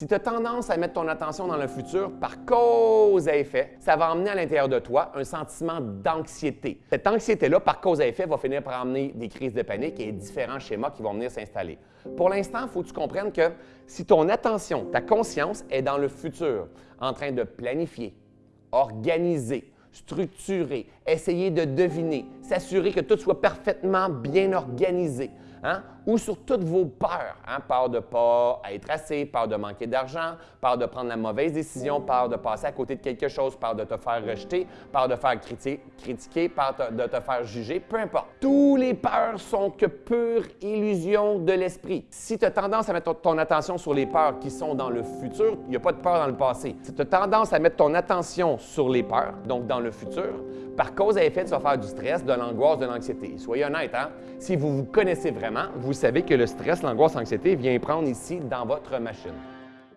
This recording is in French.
Si tu as tendance à mettre ton attention dans le futur par cause à effet, ça va emmener à l'intérieur de toi un sentiment d'anxiété. Cette anxiété-là, par cause à effet, va finir par amener des crises de panique et différents schémas qui vont venir s'installer. Pour l'instant, il faut que tu comprennes que si ton attention, ta conscience est dans le futur, en train de planifier, organiser, structurer, essayer de deviner, s'assurer que tout soit parfaitement bien organisé, Hein? ou sur toutes vos peurs. Hein? Peur de ne pas être assez, peur de manquer d'argent, peur de prendre la mauvaise décision, peur de passer à côté de quelque chose, peur de te faire rejeter, peur de faire critiquer, peur de te faire juger, peu importe. Tous les peurs sont que pure illusion de l'esprit. Si tu as tendance à mettre ton attention sur les peurs qui sont dans le futur, il n'y a pas de peur dans le passé. Si tu as tendance à mettre ton attention sur les peurs, donc dans le futur, par cause à effet, tu vas faire du stress, de l'angoisse, de l'anxiété. Soyez honnête, hein? si vous vous connaissez vous savez que le stress, l'angoisse, l'anxiété vient prendre ici dans votre machine.